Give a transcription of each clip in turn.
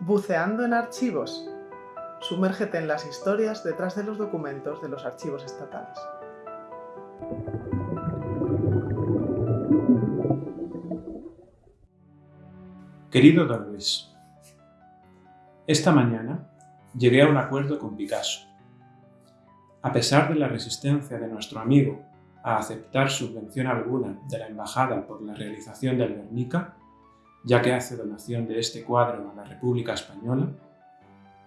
Buceando en archivos. Sumérgete en las historias detrás de los documentos de los archivos estatales. Querido Don Luis, esta mañana llegué a un acuerdo con Picasso. A pesar de la resistencia de nuestro amigo a aceptar subvención alguna de la Embajada por la realización del Guernica, ya que hace donación de este cuadro a la República Española,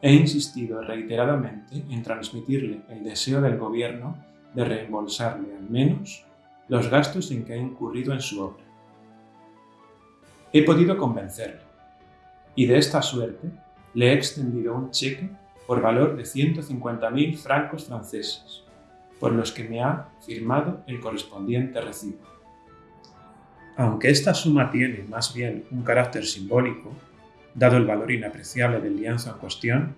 he insistido reiteradamente en transmitirle el deseo del Gobierno de reembolsarle al menos los gastos en que ha incurrido en su obra. He podido convencerle, y de esta suerte le he extendido un cheque por valor de 150.000 francos franceses, por los que me ha firmado el correspondiente recibo. Aunque esta suma tiene más bien un carácter simbólico, dado el valor inapreciable del lienzo en cuestión,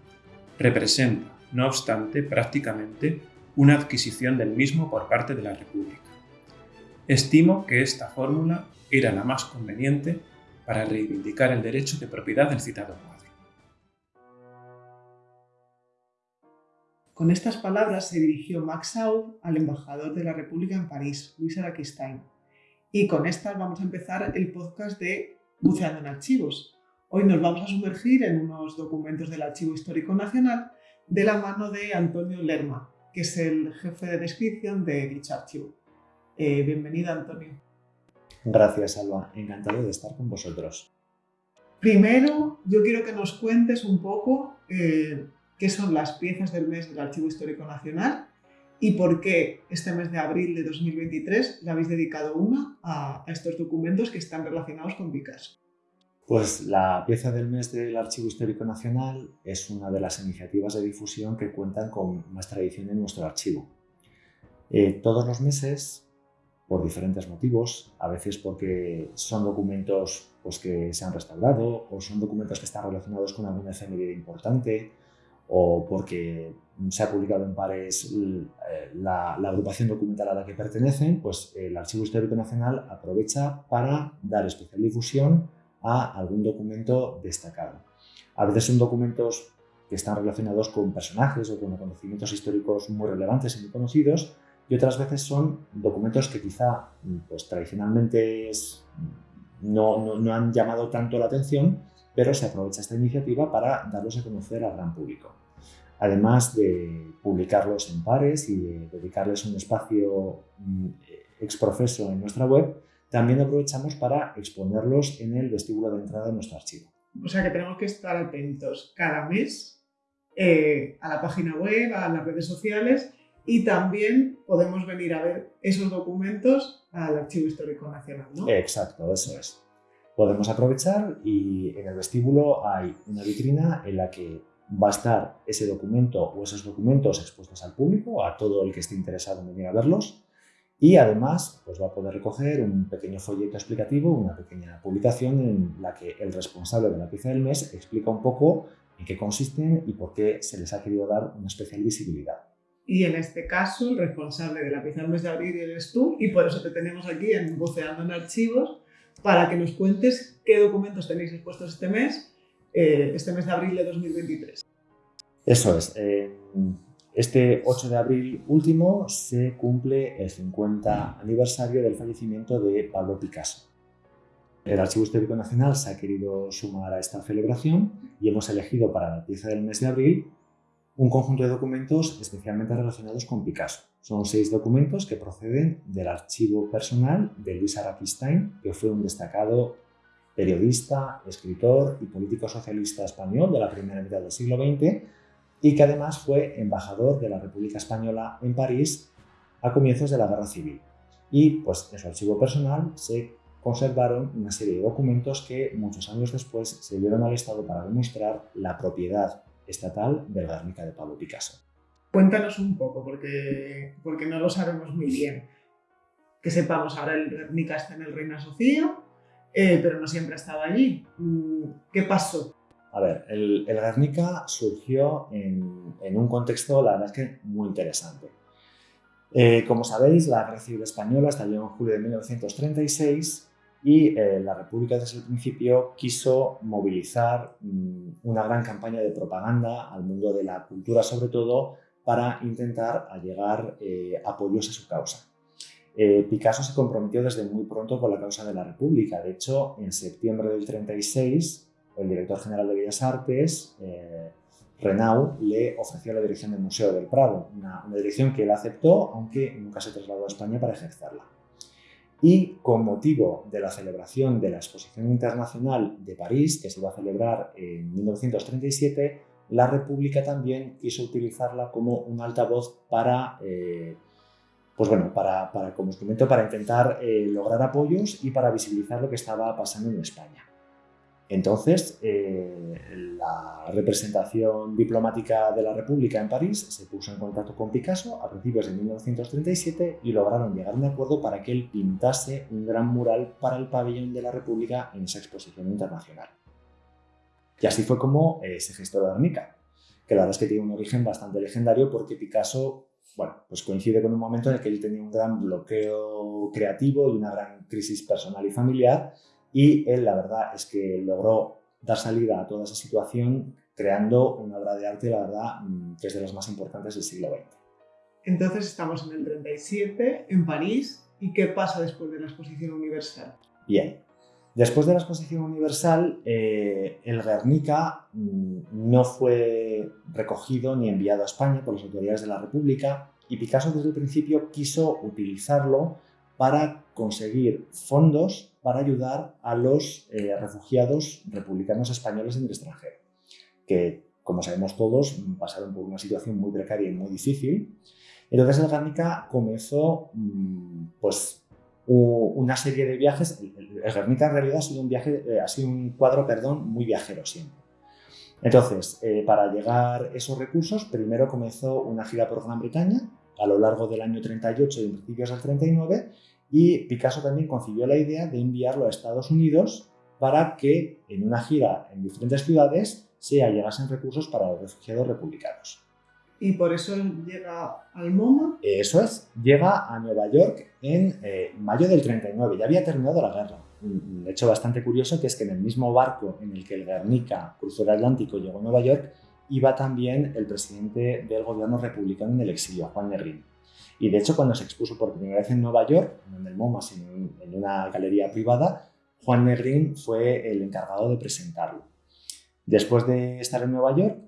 representa, no obstante, prácticamente una adquisición del mismo por parte de la República. Estimo que esta fórmula era la más conveniente para reivindicar el derecho de propiedad del citado cuadro. Con estas palabras se dirigió Max Aub al embajador de la República en París, Luis Araquistain. Y con estas vamos a empezar el podcast de Buceando en Archivos. Hoy nos vamos a sumergir en unos documentos del Archivo Histórico Nacional de la mano de Antonio Lerma, que es el jefe de descripción de dicho archivo. Eh, bienvenido, Antonio. Gracias, Alba. Encantado de estar con vosotros. Primero, yo quiero que nos cuentes un poco eh, qué son las piezas del mes del Archivo Histórico Nacional y por qué este mes de abril de 2023 le habéis dedicado una a, estos documentos que están relacionados con Picasso. Pues la pieza del mes del Archivo Histórico Nacional es una de las iniciativas de difusión que cuentan con más tradición en nuestro archivo. Eh, todos los meses por diferentes motivos, a veces porque son documentos pues, que se han restaurado o son documentos que están relacionados con alguna efeméride importante o porque se ha publicado en pares eh, la, agrupación documental a la que pertenecen, pues el Archivo Histórico Nacional aprovecha para dar especial difusión a algún documento destacado. A veces son documentos que están relacionados con personajes o con acontecimientos históricos muy relevantes y muy conocidos, y otras veces son documentos que quizá pues, tradicionalmente no, no, han llamado tanto la atención, pero se aprovecha esta iniciativa para darlos a conocer al gran público. Además de publicarlos en pares y de dedicarles un espacio mm, exprofeso en nuestra web, también aprovechamos para exponerlos en el vestíbulo de entrada de nuestro archivo. O sea que tenemos que estar atentos cada mes eh, a la página web, a las redes sociales y también podemos venir a ver esos documentos al Archivo Histórico Nacional, ¿no? Exacto, eso es. Podemos aprovechar y en el vestíbulo hay una vitrina en la que va a estar ese documento o esos documentos expuestos al público, a todo el que esté interesado en venir a verlos. Y además pues va a poder recoger un pequeño folleto explicativo, una pequeña publicación en la que el responsable de la pieza del mes explica un poco en qué consisten y por qué se les ha querido dar una especial visibilidad. Y en este caso, el responsable de la pieza del mes de abril eres tú, y por eso te tenemos aquí en Buceando en Archivos, para que nos cuentes qué documentos tenéis expuestos este mes, eh, este mes de abril de 2023. Eso es. este 8 de abril último se cumple el 50 aniversario del fallecimiento de Pablo Picasso. El Archivo Histórico Nacional se ha querido sumar a esta celebración y hemos elegido para la pieza del mes de abril un conjunto de documentos especialmente relacionados con Picasso. Son seis documentos que proceden del archivo personal de Luis Araquistain, que fue un destacado periodista, escritor y político socialista español de la primera mitad del siglo XX y que además fue embajador de la República Española en París a comienzos de la Guerra Civil. Y pues en su archivo personal se conservaron una serie de documentos que muchos años después se dieron al Estado para demostrar la propiedad estatal del Guernica de Pablo Picasso. Cuéntanos un poco, porque, porque no lo sabemos muy bien. Que sepamos, ahora el Guernica está en el Reina Sofía, eh, pero no siempre ha estado allí. Mm, ¿Qué pasó? A ver, el, el Guernica surgió en, en, un contexto, la verdad es que muy interesante. Eh, como sabéis, la Guerra Civil Española estalló en julio de 1936 y eh, la República desde el principio quiso movilizar mm, una gran campaña de propaganda al mundo de la cultura sobre todo para intentar llegar eh, apoyos a su causa. Eh, Picasso se comprometió desde muy pronto con la causa de la República. De hecho, en septiembre del 36, el director general de Bellas Artes, eh, Renau, le ofreció la dirección del Museo del Prado, una, dirección que él aceptó, aunque nunca se trasladó a España para ejercerla. Y con motivo de la celebración de la Exposición Internacional de París, que se iba a celebrar en 1937, la República también quiso utilizarla como un altavoz para eh, pues bueno, para, como instrumento para intentar eh, lograr apoyos y para visibilizar lo que estaba pasando en España. Entonces, eh, la representación diplomática de la República en París se puso en contacto con Picasso a principios de 1937 y lograron llegar a un acuerdo para que él pintase un gran mural para el pabellón de la República en esa exposición internacional. Y así fue como eh, se gestó la Guernica, que la verdad es que tiene un origen bastante legendario porque Picasso bueno, pues coincide con un momento en el que él tenía un gran bloqueo creativo y una gran crisis personal y familiar y él la verdad es que logró dar salida a toda esa situación creando una obra de arte, la verdad, mm, que es de las más importantes del siglo XX. Entonces estamos en el 37, en París, ¿y qué pasa después de la Exposición Universal? Bien, después de la Exposición Universal, eh, el Guernica mm, no fue recogido ni enviado a España por las autoridades de la República y Picasso desde el principio quiso utilizarlo para conseguir fondos para ayudar a los eh, refugiados republicanos españoles en el extranjero, que, como sabemos todos, pasaron por una situación muy precaria y muy difícil. Entonces el Guernica comenzó mm, pues, una serie de viajes. El Guernica en realidad ha sido un, viaje, eh, ha sido un cuadro perdón, muy viajero siempre. Entonces, eh, para llegar esos recursos, primero comenzó una gira por Gran Bretaña a lo largo del año 38 y principios del 39 y Picasso también concibió la idea de enviarlo a Estados Unidos para que en una gira en diferentes ciudades se llegasen recursos para los refugiados republicanos. ¿Y por eso llega al MoMA? Eso es, llega a Nueva York en eh, mayo del 39, ya había terminado la guerra. Un hecho bastante curioso que es que en el mismo barco en el que el Guernica cruzó el Atlántico y llegó a Nueva York, iba también el presidente del gobierno republicano en el exilio, Juan Negrín. Y de hecho, cuando se expuso por primera vez en Nueva York, no en el MoMA, sino en una galería privada, Juan Negrín fue el encargado de presentarlo. Después de estar en Nueva York,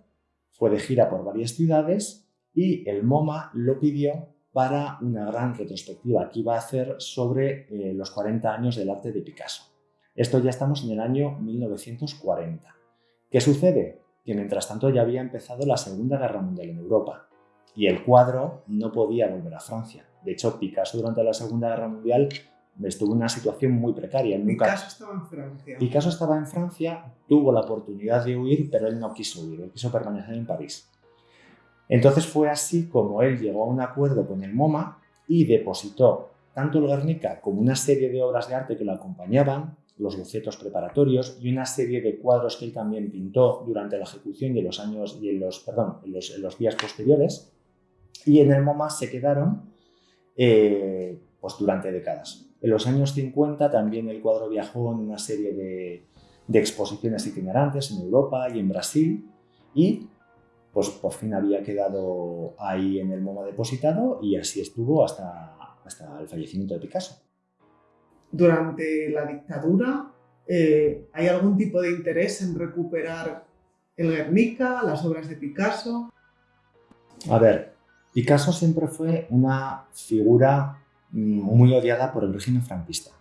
fue de gira por varias ciudades y el MoMA lo pidió para una gran retrospectiva que iba a hacer sobre eh, los 40 años del arte de Picasso. Esto ya estamos en el año 1940. ¿Qué sucede? Que mientras tanto ya había empezado la Segunda Guerra Mundial en Europa y el cuadro no podía volver a Francia. De hecho, Picasso durante la Segunda Guerra Mundial estuvo en una situación muy precaria. Picasso estaba en Francia. Picasso estaba en Francia, tuvo la oportunidad de huir, pero él no quiso huir, él quiso permanecer en París. Entonces fue así como él llegó a un acuerdo con el MoMA y depositó tanto el Guernica como una serie de obras de arte que lo acompañaban, los bocetos preparatorios y una serie de cuadros que él también pintó durante la ejecución y en los años y en los, días posteriores y en el MoMA se quedaron eh, pues durante décadas. En los años 50 también el cuadro viajó en una serie de, exposiciones itinerantes en Europa y en Brasil y pues por fin había quedado ahí en el MoMA depositado y así estuvo hasta, hasta el fallecimiento de Picasso. Durante la dictadura, eh, ¿hay algún tipo de interés en recuperar el Guernica, las obras de Picasso? A ver, Picasso siempre fue una figura mm, muy odiada por el régimen franquista.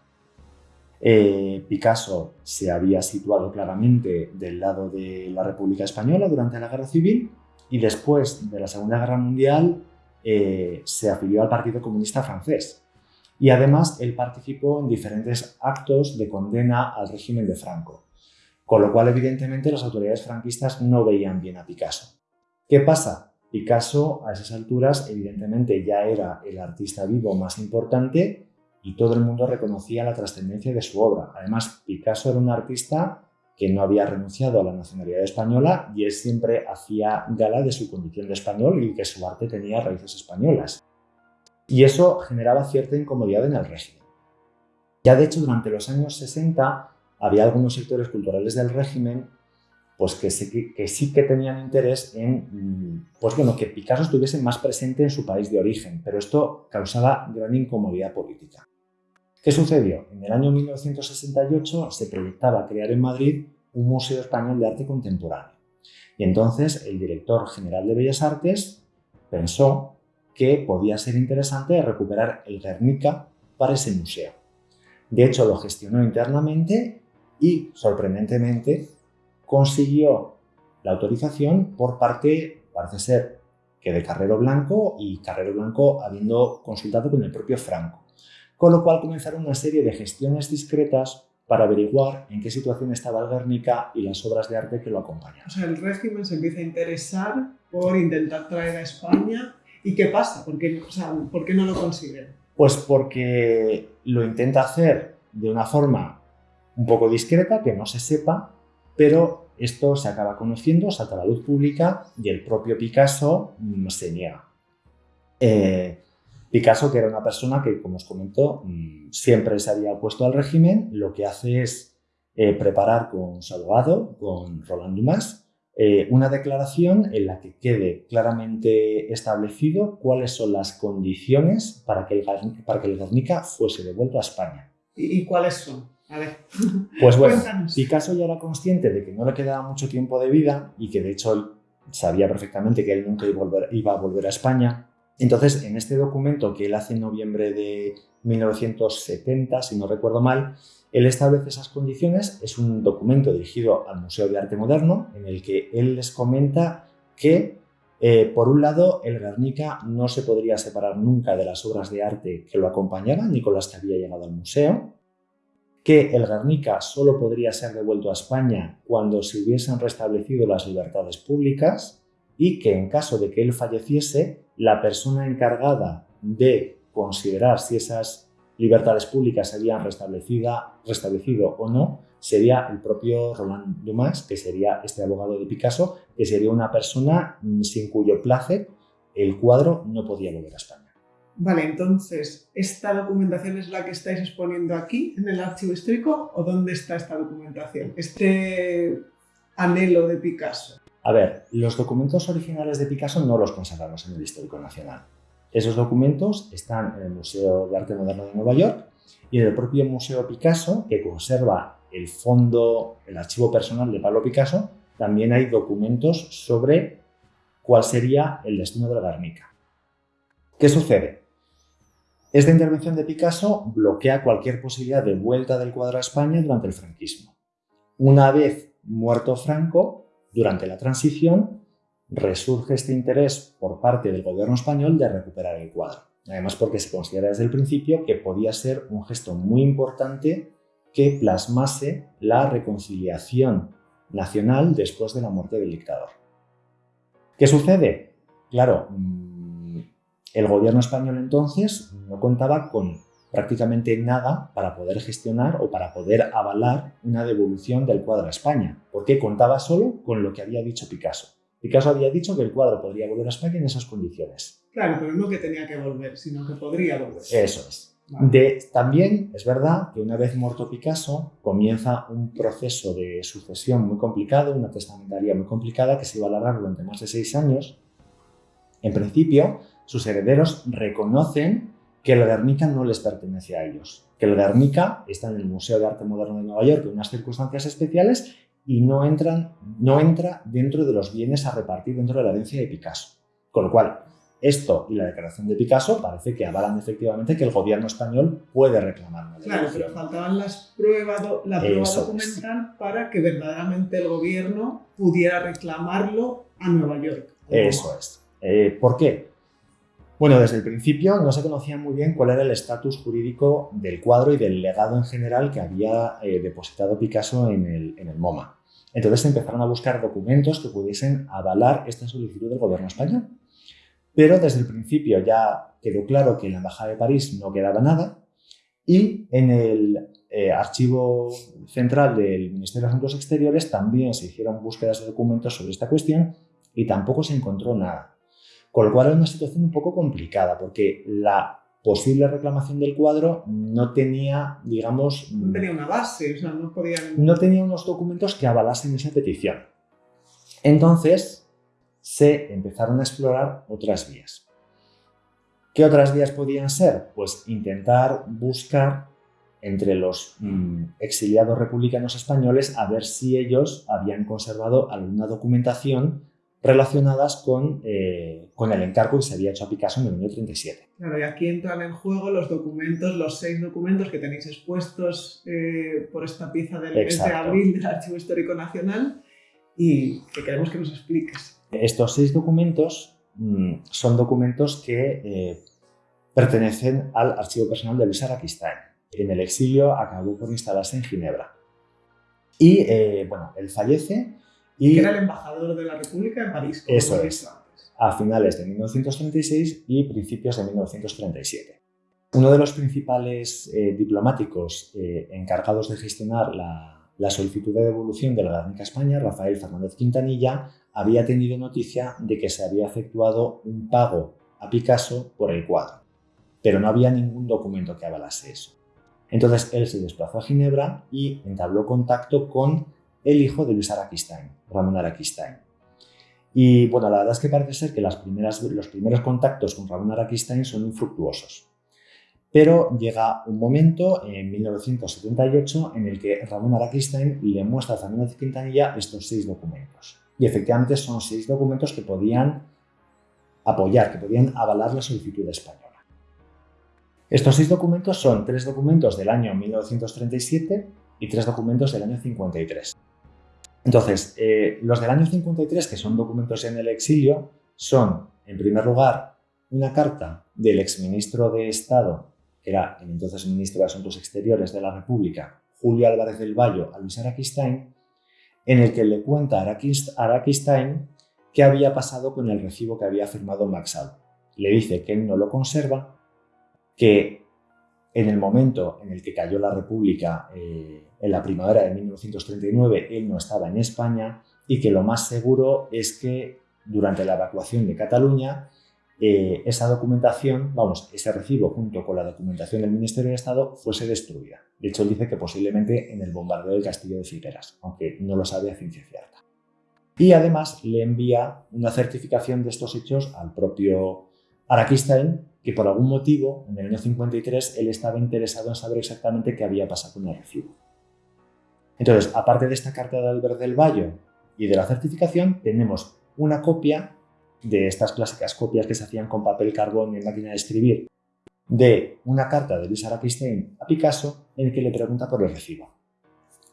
Eh, Picasso se había situado claramente del lado de la República Española durante la Guerra Civil y después de la Segunda Guerra Mundial eh, se afilió al Partido Comunista francés. Y además él participó en diferentes actos de condena al régimen de Franco. Con lo cual, evidentemente, las autoridades franquistas no veían bien a Picasso. ¿Qué pasa? Picasso a esas alturas evidentemente ya era el artista vivo más importante y todo el mundo reconocía la trascendencia de su obra. Además, Picasso era un artista que no había renunciado a la nacionalidad española y él siempre hacía gala de su condición de español y que su arte tenía raíces españolas. Y eso generaba cierta incomodidad en el régimen. Ya de hecho, durante los años 60 había algunos sectores culturales del régimen pues que sí que, tenían interés en mm, pues bueno, que Picasso estuviese más presente en su país de origen, pero esto causaba gran incomodidad política. ¿Qué sucedió? En el año 1968 se proyectaba crear en Madrid un Museo Español de Arte Contemporáneo. Y entonces el director general de Bellas Artes pensó que podía ser interesante recuperar el Guernica para ese museo. De hecho, lo gestionó internamente y, sorprendentemente, consiguió la autorización por parte, parece ser, que de Carrero Blanco y Carrero Blanco habiendo consultado con el propio Franco con lo cual comenzaron una serie de gestiones discretas para averiguar en qué situación estaba el Guernica y las obras de arte que lo acompañan. O sea, el régimen se empieza a interesar por intentar traer a España. ¿Y qué pasa? ¿Por qué, ¿por qué no lo consiguen? Pues porque lo intenta hacer de una forma un poco discreta, que no se sepa, pero esto se acaba conociendo, salta a la luz pública y el propio Picasso se niega. Eh, Picasso, que era una persona que, como os comento, mm, siempre se había opuesto al régimen, lo que hace es eh, preparar con su abogado, con Roland Dumas, eh, una declaración en la que quede claramente establecido cuáles son las condiciones para que el, para que el Guernica fuese devuelto a España. ¿Y, cuáles son? A ver. Pues bueno, Picasso ya era consciente de que no le quedaba mucho tiempo de vida y que de hecho sabía perfectamente que él nunca iba a volver a España entonces, en este documento que él hace en noviembre de 1970, si no recuerdo mal, él establece esas condiciones. Es un documento dirigido al Museo de Arte Moderno en el que él les comenta que, eh, por un lado, el Guernica no se podría separar nunca de las obras de arte que lo acompañaban ni con las que había llegado al museo, que el Guernica solo podría ser devuelto a España cuando se hubiesen restablecido las libertades públicas y que en caso de que él falleciese, la persona encargada de considerar si esas libertades públicas se habían restablecido o no sería el propio Roland Dumas, que sería este abogado de Picasso, que sería una persona sin cuyo placer el cuadro no podía volver a España. Vale, entonces, ¿esta documentación es la que estáis exponiendo aquí en el archivo histórico o dónde está esta documentación? Este anhelo de Picasso. A ver, los documentos originales de Picasso no los conservamos en el Histórico Nacional. Esos documentos están en el Museo de Arte Moderno de Nueva York y en el propio Museo Picasso, que conserva el fondo, el archivo personal de Pablo Picasso, también hay documentos sobre cuál sería el destino de la Guernica. ¿Qué sucede? Esta intervención de Picasso bloquea cualquier posibilidad de vuelta del cuadro a España durante el franquismo. Una vez muerto Franco, durante la transición resurge este interés por parte del gobierno español de recuperar el cuadro. Además porque se considera desde el principio que podía ser un gesto muy importante que plasmase la reconciliación nacional después de la muerte del dictador. ¿Qué sucede? Claro, mm, el gobierno español entonces no contaba con prácticamente nada para poder gestionar o para poder avalar una devolución del cuadro a España, porque contaba solo con lo que había dicho Picasso. Picasso había dicho que el cuadro podría volver a España en esas condiciones. Claro, pero no que tenía que volver, sino que podría volver. Eso es. De, también es verdad que una vez muerto Picasso comienza un proceso de sucesión muy complicado, una testamentaría muy complicada que se iba a alargar durante más de seis años. En principio, sus herederos reconocen que el Guernica no les pertenece a ellos, que el Guernica está en el Museo de Arte Moderno de Nueva York en unas circunstancias especiales y no, entran, no entra dentro de los bienes a repartir dentro de la herencia de Picasso. Con lo cual, esto y la declaración de Picasso parece que avalan efectivamente que el gobierno español puede reclamar Claro, pero faltaban las pruebas, la prueba documental para que verdaderamente el gobierno pudiera reclamarlo a Nueva York. Eso es. Eh, ¿Por qué? Bueno, desde el principio no se conocía muy bien cuál era el estatus jurídico del cuadro y del legado en general que había eh, depositado Picasso en el, en el MoMA. Entonces se empezaron a buscar documentos que pudiesen avalar esta solicitud del gobierno español. Pero desde el principio ya quedó claro que en la Embajada de París no quedaba nada y en el eh, archivo central del Ministerio de Asuntos Exteriores también se hicieron búsquedas de documentos sobre esta cuestión y tampoco se encontró nada. Con lo cual era una situación un poco complicada, porque la posible reclamación del cuadro no tenía, digamos... No tenía una base, o sea, no podían... No tenía unos documentos que avalasen esa petición. Entonces se empezaron a explorar otras vías. ¿Qué otras vías podían ser? Pues intentar buscar entre los mm, exiliados republicanos españoles a ver si ellos habían conservado alguna documentación relacionadas con, eh, con el encargo que se había hecho a Picasso en el año 37. Claro, y aquí entran en juego los documentos, los seis documentos que tenéis expuestos eh, por esta pieza del mes de abril del Archivo Histórico Nacional y que queremos que nos expliques. Estos seis documentos mm, son documentos que eh, pertenecen al archivo personal de Luis Araquistain. En el exilio acabó por instalarse en Ginebra. Y eh, bueno, él fallece y... Que era el embajador de la República en París. eso es. A finales de 1936 y principios de 1937. Uno de los principales eh, diplomáticos encargados de gestionar la, la solicitud de devolución de la Guernica España, Rafael Fernández Quintanilla, había tenido noticia de que se había efectuado un pago a Picasso por el cuadro, pero no había ningún documento que avalase eso. Entonces él se desplazó a Ginebra y entabló contacto con el hijo de Luis Araquistain, Ramón Araquistain. Y bueno, la verdad es que parece ser que los primeros contactos con Ramón Araquistain son infructuosos. Pero llega un momento, en 1978, en el que Ramón Araquistain le muestra a Fernández Quintanilla estos seis documentos. Y efectivamente son seis documentos que podían apoyar, que podían avalar la solicitud española. Estos seis documentos son tres documentos del año 1937 y tres documentos del año 53. Entonces, eh, los del año 53, que son documentos en el exilio, son, en primer lugar, una carta del exministro de Estado era el entonces ministro de Asuntos Exteriores de la República, Julio Álvarez del Valle, a Luis Araquistain, en el que le cuenta a Araquistain qué había pasado con el recibo que había firmado Maxal. Le dice que él no lo conserva, que en el momento en el que cayó la República, eh, en la primavera de 1939, él no estaba en España y que lo más seguro es que durante la evacuación de Cataluña eh, esa documentación, vamos, ese recibo junto con la documentación del Ministerio de Estado fuese destruida. De hecho, él dice que posiblemente en el bombardeo del castillo de Figueras, aunque no lo sabe a ciencia cierta. Y además le envía una certificación de estos hechos al propio Araquistain, que por algún motivo, en el año 53, él estaba interesado en saber exactamente qué había pasado con el recibo. Entonces, aparte de esta carta de Albert del Valle y de la certificación, tenemos una copia de estas clásicas copias que se hacían con papel carbón en máquina de escribir, de una carta de Luis Araquistain a Picasso en el que le pregunta por el recibo.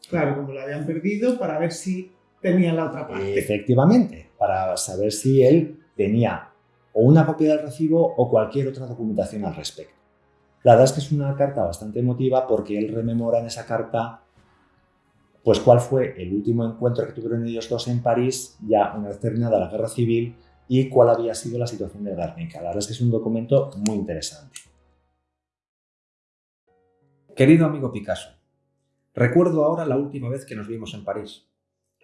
Claro, como lo habían perdido, para ver si tenía la otra parte. Efectivamente, para saber si él tenía o una copia del recibo o cualquier otra documentación al respecto. La verdad es que es una carta bastante emotiva porque él rememora en esa carta pues cuál fue el último encuentro que tuvieron ellos dos en París, ya una vez terminada la guerra civil, y cuál había sido la situación de Guernica. La verdad es que es un documento muy interesante. Querido amigo Picasso, recuerdo ahora la última vez que nos vimos en París.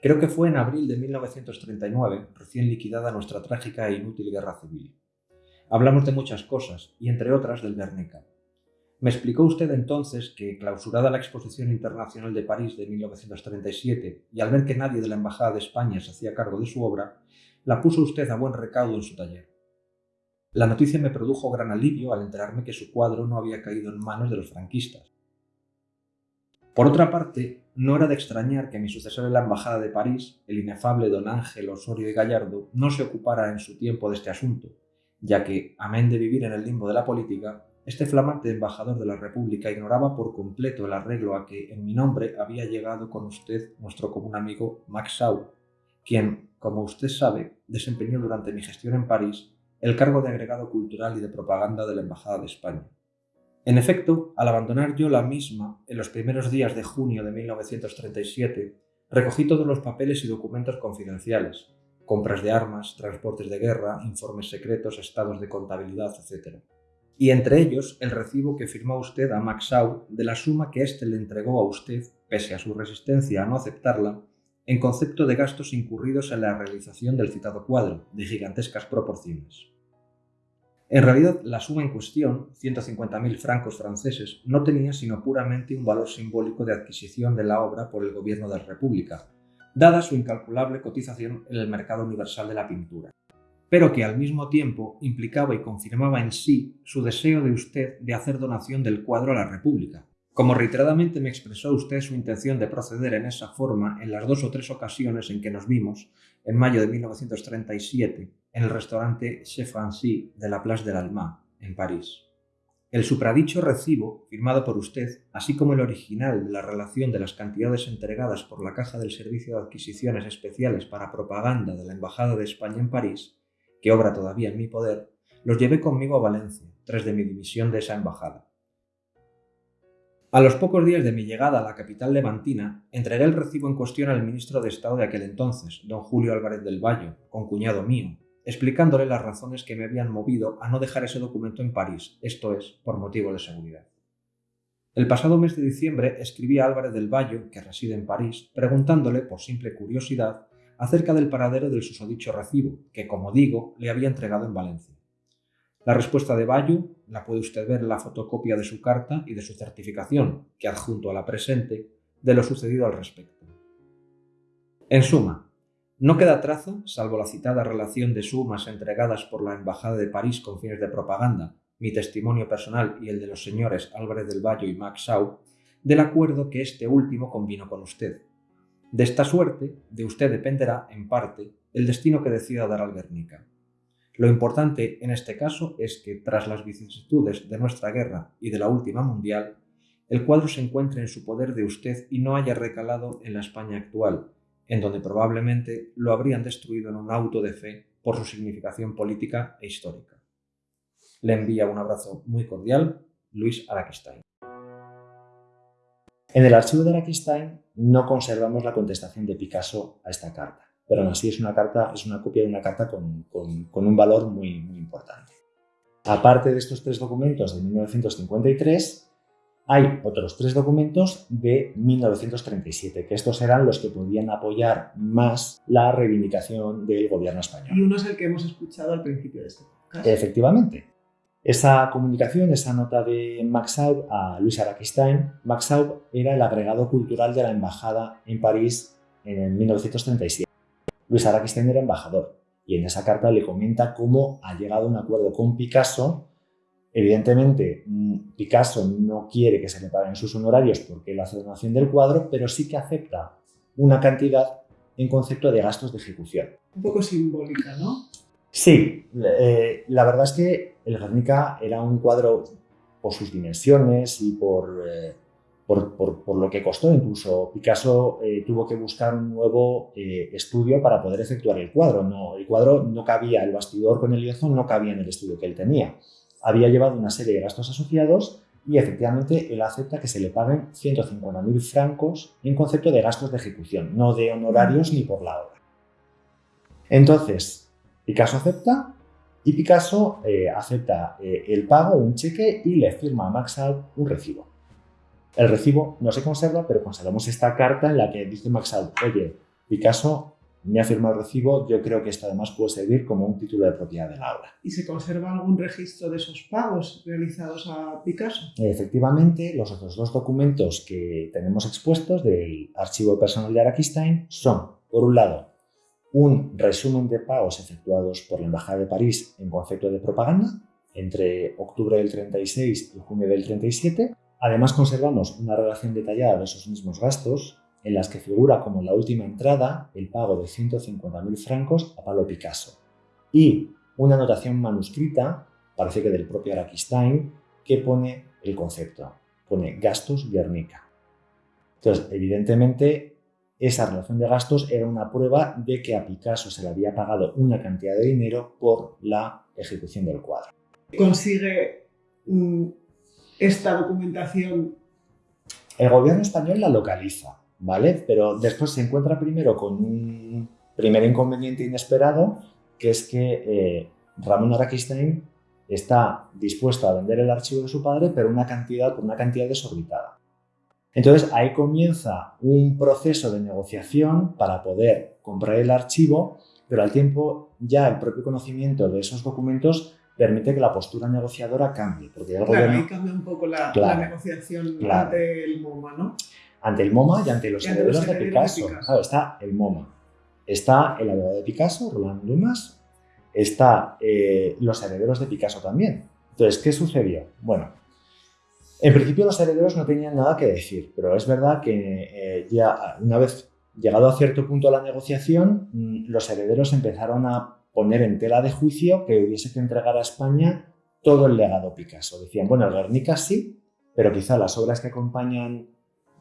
Creo que fue en abril de 1939, recién liquidada nuestra trágica e inútil guerra civil. Hablamos de muchas cosas, y entre otras del Guernica. Me explicó usted entonces que, clausurada la Exposición Internacional de París de 1937, y al ver que nadie de la Embajada de España se hacía cargo de su obra, la puso usted a buen recaudo en su taller. La noticia me produjo gran alivio al enterarme que su cuadro no había caído en manos de los franquistas. Por otra parte, no era de extrañar que mi sucesor en la Embajada de París, el inefable don Ángel Osorio y Gallardo, no se ocupara en su tiempo de este asunto, ya que, amén de vivir en el limbo de la política, este flamante embajador de la República ignoraba por completo el arreglo a que, en mi nombre, había llegado con usted nuestro común amigo Max Sau, quien, como usted sabe, desempeñó durante mi gestión en París el cargo de agregado cultural y de propaganda de la Embajada de España. En efecto, al abandonar yo la misma en los primeros días de junio de 1937, recogí todos los papeles y documentos confidenciales, compras de armas, transportes de guerra, informes secretos, estados de contabilidad, etc. Y entre ellos el recibo que firmó usted a Maxau de la suma que éste le entregó a usted, pese a su resistencia a no aceptarla, en concepto de gastos incurridos en la realización del citado cuadro, de gigantescas proporciones. En realidad, la suma en cuestión, 150.000 francos franceses, no tenía sino puramente un valor simbólico de adquisición de la obra por el gobierno de la República, dada su incalculable cotización en el mercado universal de la pintura, pero que al mismo tiempo implicaba y confirmaba en sí su deseo de usted de hacer donación del cuadro a la República, como reiteradamente me expresó usted su intención de proceder en esa forma en las dos o tres ocasiones en que nos vimos, en mayo de 1937, en el restaurante Chez Francis de la Place de l'Alma, en París. El supradicho recibo, firmado por usted, así como el original de la relación de las cantidades entregadas por la Caja del Servicio de Adquisiciones Especiales para Propaganda de la Embajada de España en París, que obra todavía en mi poder, los llevé conmigo a Valencia, tras de mi dimisión de esa embajada. A los pocos días de mi llegada a la capital levantina, entregué el recibo en cuestión al ministro de Estado de aquel entonces, don Julio Álvarez del Valle, cuñado mío, explicándole las razones que me habían movido a no dejar ese documento en París, esto es, por motivos de seguridad. El pasado mes de diciembre escribí a Álvarez del Valle, que reside en París, preguntándole, por simple curiosidad, acerca del paradero del susodicho recibo, que, como digo, le había entregado en Valencia. La respuesta de Bayo la puede usted ver en la fotocopia de su carta y de su certificación, que adjunto a la presente, de lo sucedido al respecto. En suma, no queda traza, salvo la citada relación de sumas entregadas por la Embajada de París con fines de propaganda, mi testimonio personal y el de los señores Álvarez del Valle y Max Shaw, del acuerdo que este último convino con usted. De esta suerte, de usted dependerá, en parte, el destino que decida dar al Guernica. Lo importante en este caso es que, tras las vicisitudes de nuestra guerra y de la última mundial, el cuadro se encuentre en su poder de usted y no haya recalado en la España actual, en donde probablemente lo habrían destruido en un auto de fe por su significación política e histórica. Le envía un abrazo muy cordial, Luis Araquistain. En el archivo de Araquistain no conservamos la contestación de Picasso a esta carta pero aún así es una, carta, es una copia de una carta con, con, un valor muy, muy importante. Aparte de estos tres documentos de 1953, hay otros tres documentos de 1937, que estos eran los que podían apoyar más la reivindicación del gobierno español. Y uno es el que hemos escuchado al principio de este podcast. Efectivamente. Esa comunicación, esa nota de Max Aub a Luis Araquistain, Max Aub era el agregado cultural de la embajada en París en 1937. Luis Araquistén era embajador y en esa carta le comenta cómo ha llegado a un acuerdo con Picasso. Evidentemente, mm, Picasso no quiere que se le paguen sus honorarios porque él hace donación del cuadro, pero sí que acepta una cantidad en concepto de gastos de ejecución. Un poco simbólica, ¿no? Sí, eh, la verdad es que el Guernica era un cuadro por sus dimensiones y por... Eh, por, lo que costó. Incluso Picasso eh, tuvo que buscar un nuevo eh, estudio para poder efectuar el cuadro. No, el cuadro no cabía, el bastidor con el lienzo no cabía en el estudio que él tenía. Había llevado una serie de gastos asociados y efectivamente él acepta que se le paguen 150.000 francos en concepto de gastos de ejecución, no de honorarios ni por la obra. Entonces, Picasso acepta y Picasso eh, acepta el pago, un cheque y le firma a Max un recibo. El recibo no se conserva, pero conservamos esta carta en la que dice Maxal, oye, Picasso me ha firmado el recibo, yo creo que esto además puede servir como un título de propiedad de la obra. ¿Y se conserva algún registro de esos pagos realizados a Picasso? Efectivamente, los otros dos documentos que tenemos expuestos del archivo personal de Araquistain son, por un lado, un resumen de pagos efectuados por la Embajada de París en concepto de propaganda entre octubre del 36 y junio del 37, Además conservamos una relación detallada de esos mismos gastos, en las que figura como la última entrada el pago de 150.000 francos a Pablo Picasso, y una anotación manuscrita, parece que del propio Araquistain, que pone el concepto, pone gastos Guernica. Entonces, evidentemente, esa relación de gastos era una prueba de que a Picasso se le había pagado una cantidad de dinero por la ejecución del cuadro. Consigue esta documentación? El gobierno español la localiza, ¿vale? Pero después se encuentra primero con un primer inconveniente inesperado, que es que eh, Ramón Araquistain está dispuesto a vender el archivo de su padre, pero una cantidad, por una cantidad desorbitada. Entonces ahí comienza un proceso de negociación para poder comprar el archivo, pero al tiempo ya el propio conocimiento de esos documentos permite que la postura negociadora cambie. Porque el claro, ahí cambia un poco la, negociación del MoMA, ¿no? ante el MoMA y ante los ante herederos de Picasso. de Picasso. Claro, está el MoMA, está el abogado de Picasso, Roland Dumas, está eh, los herederos de Picasso también. Entonces, ¿qué sucedió? Bueno, en principio los herederos no tenían nada que decir, pero es verdad que eh, ya una vez llegado a cierto punto la negociación, mm, los herederos empezaron a poner en tela de juicio que hubiese que entregar a España todo el legado Picasso. Decían, bueno, el Guernica sí, pero quizá las obras que acompañan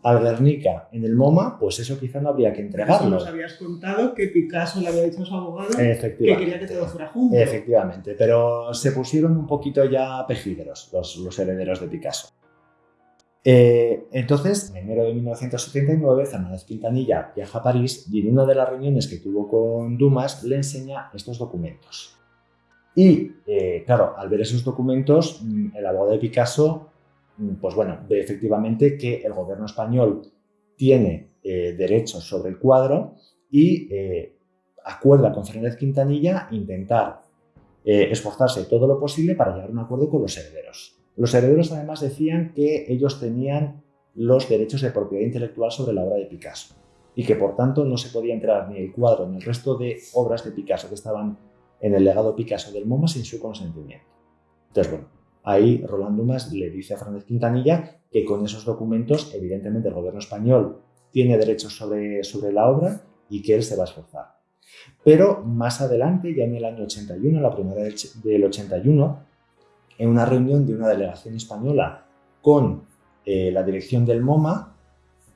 al Guernica en el MoMA, pues eso quizá no habría que Eso entregarlo. nos habías contado que Picasso le había dicho a su abogado que quería que todo fuera junto. Efectivamente, pero se pusieron un poquito ya pejigueros los, los herederos de Picasso. Eh, entonces, en enero de 1979, Fernández Quintanilla viaja a París y en una de las reuniones que tuvo con Dumas le enseña estos documentos. Y, eh, claro, al ver esos documentos, mm, el abogado de Picasso, mm, pues bueno, ve efectivamente que el gobierno español tiene eh, derechos sobre el cuadro y eh, acuerda con Fernández Quintanilla intentar eh, esforzarse todo lo posible para llegar a un acuerdo con los herederos. Los herederos además decían que ellos tenían los derechos de propiedad intelectual sobre la obra de Picasso y que por tanto no se podía entrar ni el cuadro ni el resto de obras de Picasso que estaban en el legado Picasso del MoMA sin su consentimiento. Entonces, bueno, ahí Roland Dumas le dice a Fernández Quintanilla que con esos documentos, evidentemente, el gobierno español tiene derechos sobre, sobre la obra y que él se va a esforzar. Pero más adelante, ya en el año 81, la primavera del ch- del 81, en una reunión de una delegación española con eh, la dirección del MoMA,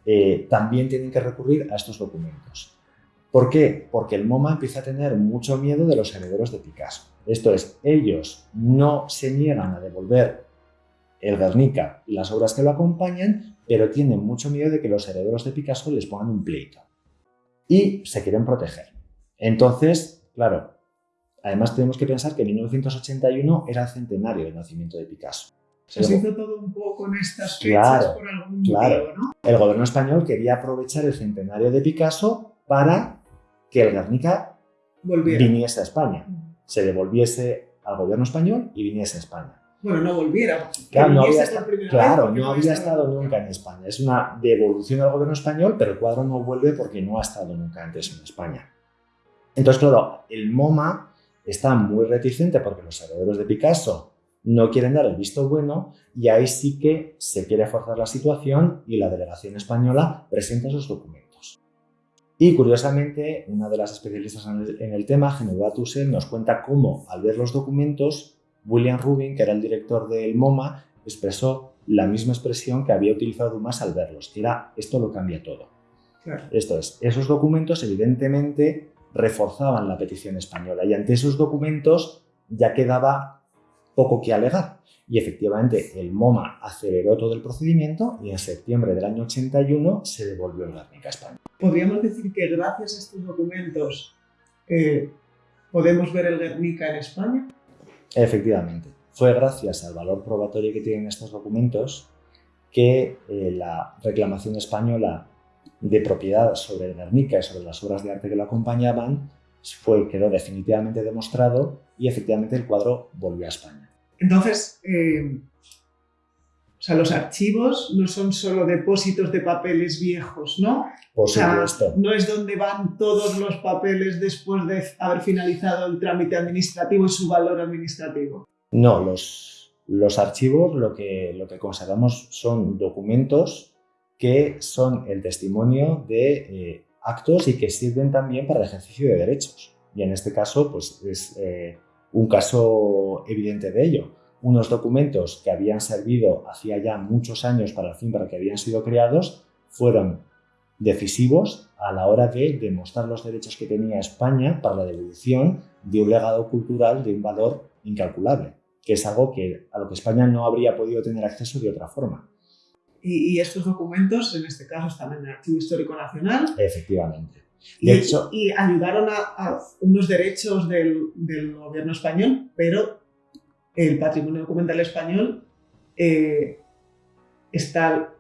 eh, también tienen que recurrir a estos documentos. ¿Por qué? Porque el MoMA empieza a tener mucho miedo de los herederos de Picasso. Esto es, ellos no se niegan a devolver el Guernica y las obras que lo acompañan, pero tienen mucho miedo de que los herederos de Picasso les pongan un pleito. Y se quieren proteger. Entonces, claro, además tenemos que pensar que 1981 era el centenario del nacimiento de Picasso. Se os hizo todo un poco en estas fechas Claro, por algún claro. motivo, ¿no? El gobierno español quería aprovechar el centenario de Picasso para que el Guernica Volviera. viniese a España, se devolviese al gobierno español y viniese a España. Bueno, no volviera. Claro, no había, esta- claro, no había estado nunca en España. Es una devolución al gobierno español, pero el cuadro no vuelve porque no ha estado nunca antes en España. Entonces, claro, el MoMA está muy reticente porque los herederos de Picasso no quieren dar el visto bueno y ahí sí que se quiere forzar la situación y la delegación española presenta esos documentos. Y curiosamente, una de las especialistas en el, en el tema, Genoveva Tussell, nos cuenta cómo al ver los documentos William Rubin, que era el director del MoMA, expresó la misma expresión que había utilizado Dumas al verlos, que era esto lo cambia todo. Claro. Esto es, esos documentos evidentemente reforzaban la petición española y ante esos documentos ya quedaba poco que alegar. Y efectivamente el MoMA aceleró todo el procedimiento y en septiembre del año 81 se devolvió el Guernica a España. Podríamos decir que gracias a estos documentos eh, podemos ver el Guernica en España. Efectivamente, fue gracias al valor probatorio que tienen estos documentos que eh, la reclamación española de propiedad sobre Guernica y sobre las obras de arte que lo acompañaban fue, quedó definitivamente demostrado y efectivamente el cuadro volvió a España. Entonces, eh, o sea, los archivos no son solo depósitos de papeles viejos, ¿no? Por O sea, supuesto. no es donde van todos los papeles después de haber finalizado el trámite administrativo y su valor administrativo. No, los, los archivos lo que, lo que consideramos son documentos que son el testimonio de eh, actos y que sirven también para el ejercicio de derechos. Y en este caso, pues es eh, un caso evidente de ello. Unos documentos que habían servido hacía ya muchos años para el fin para que habían sido creados fueron decisivos a la hora de demostrar los derechos que tenía España para la devolución de un legado cultural de un valor incalculable, que es algo que, a lo que España no habría podido tener acceso de otra forma. Y, y estos documentos, en este caso, están en el Archivo Histórico Nacional Efectivamente. y, De hecho- y ayudaron a, a unos derechos del, del gobierno español, pero el patrimonio documental español eh, está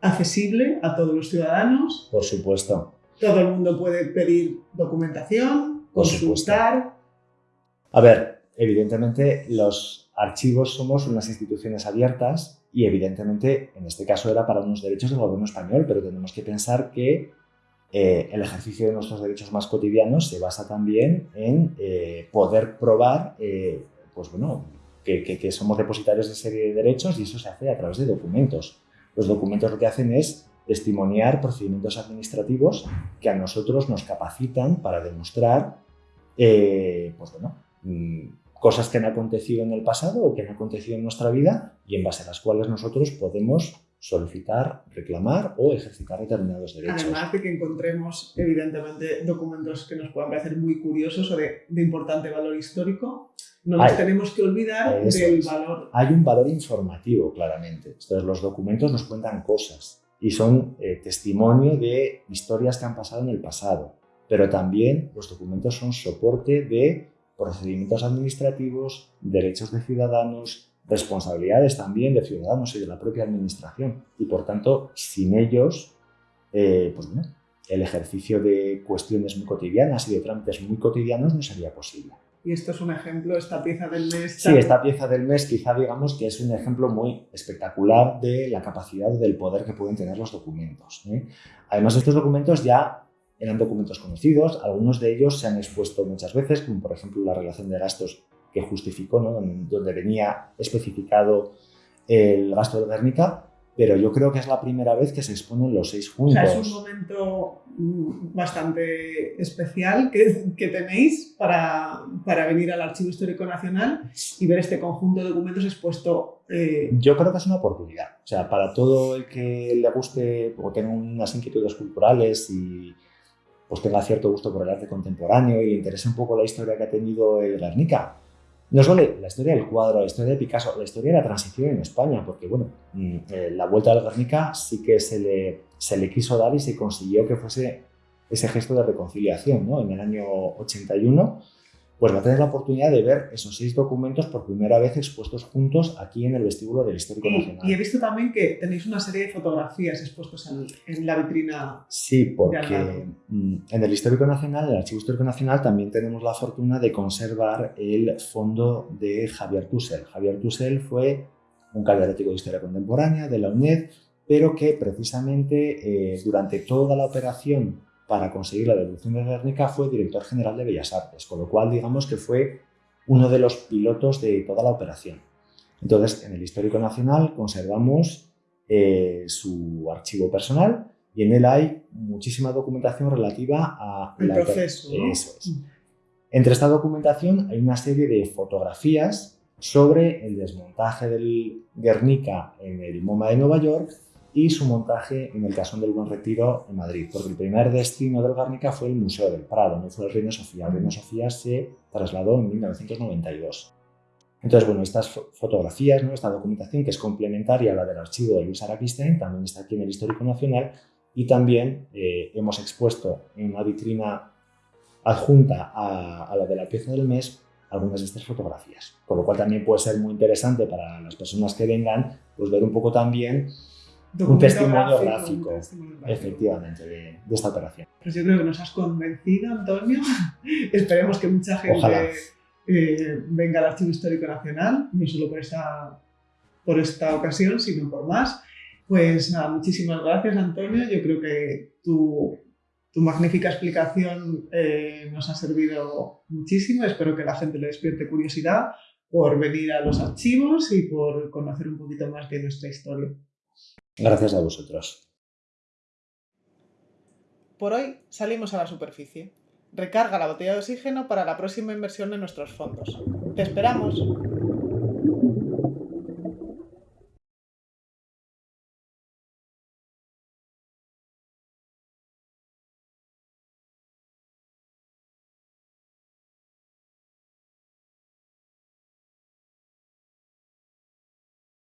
accesible a todos los ciudadanos. Por supuesto. Todo el mundo puede pedir documentación, Por supuesto. consultar. A ver, evidentemente los archivos somos unas instituciones abiertas y evidentemente en este caso era para unos derechos del gobierno español, pero tenemos que pensar que eh, el ejercicio de nuestros derechos más cotidianos se basa también en eh, poder probar eh, pues bueno, que, que, somos depositarios de serie de derechos y eso se hace a través de documentos. Los documentos lo que hacen es testimoniar procedimientos administrativos que a nosotros nos capacitan para demostrar pues bueno, mm, cosas que han acontecido en el pasado o que han acontecido en nuestra vida y en base a las cuales nosotros podemos solicitar, reclamar o ejercitar determinados derechos. Además de que encontremos, evidentemente, documentos que nos puedan parecer muy curiosos o de, importante valor histórico, no nos tenemos que olvidar del valor. Hay un valor informativo, claramente. Entonces, los documentos nos cuentan cosas y son eh, testimonio de historias que han pasado en el pasado, pero también los documentos son soporte de procedimientos administrativos, derechos de ciudadanos, responsabilidades también de ciudadanos y de la propia administración. Y por tanto, sin ellos, eh, pues bueno, el ejercicio de cuestiones muy cotidianas y de trámites muy cotidianos no sería posible. Y esto es un ejemplo, esta pieza del mes. Sí, esta pieza del mes quizá digamos que es un ejemplo muy espectacular de la capacidad del poder que pueden tener los documentos. ¿eh? Además, estos documentos ya eran documentos conocidos, algunos de ellos se han expuesto muchas veces, como por ejemplo la relación de gastos que justificó, ¿no? donde venía especificado el gasto de Guernica, pero yo creo que es la primera vez que se exponen los seis juntos. O sea, es un momento mm, bastante especial que, que tenéis para, para, venir al Archivo Histórico Nacional y ver este conjunto de documentos expuesto. Eh... Yo creo que es una oportunidad. O sea, para todo el que le guste o tenga unas inquietudes culturales y pues tenga cierto gusto por el arte contemporáneo y le interese un poco la historia que ha tenido el Guernica, no solo la historia del cuadro, la historia de Picasso, la historia de la transición en España, porque bueno, mm, eh, la vuelta al Guernica sí que se le, se le quiso dar y se consiguió que fuese ese gesto de reconciliación, ¿no? En el año 81 pues va a tener la oportunidad de ver esos seis documentos por primera vez expuestos juntos aquí en el vestíbulo del Histórico Nacional. Y he visto también que tenéis una serie de fotografías expuestas en, la vitrina. Sí, porque mm, en el Histórico Nacional, en el Archivo Histórico Nacional, también tenemos la fortuna de conservar el fondo de Javier Tussel. Javier Tussel fue un catedrático de Historia Contemporánea de la UNED, pero que precisamente eh, durante toda la operación para conseguir la devolución de Guernica fue director general de Bellas Artes, con lo cual digamos que fue uno de los pilotos de toda la operación. Entonces, en el Histórico Nacional conservamos eh, su archivo personal y en él hay muchísima documentación relativa a el proceso. Eso es. Entre esta documentación hay una serie de fotografías sobre el desmontaje del Guernica en el MoMA de Nueva York y su montaje en el Casón del Buen Retiro en Madrid, porque el primer destino del Guernica fue el Museo del Prado, no fue el Reina Sofía. El Reina Sofía se trasladó en 1992. Entonces, bueno, estas fotografías, ¿no? esta documentación que es complementaria a la del archivo de Luis Araquisten, también está aquí en el Histórico Nacional y también eh, hemos expuesto en una vitrina adjunta a, a la de la pieza del mes algunas de estas fotografías. Con lo cual también puede ser muy interesante para las personas que vengan pues ver un poco también un testimonio gráfico, efectivamente, de, esta operación. Pues yo creo que nos has convencido, Antonio. Esperemos que mucha gente eh, venga al Archivo Histórico Nacional, no solo por esta, por esta ocasión, sino por más. Pues nada, muchísimas gracias, Antonio. Yo creo que tu, tu magnífica explicación eh, nos ha servido muchísimo. Espero que la gente le despierte curiosidad por venir a los archivos y por conocer un poquito más de nuestra historia. Gracias a vosotros. Por hoy salimos a la superficie. Recarga la botella de oxígeno para la próxima inversión en nuestros fondos. ¡Te esperamos!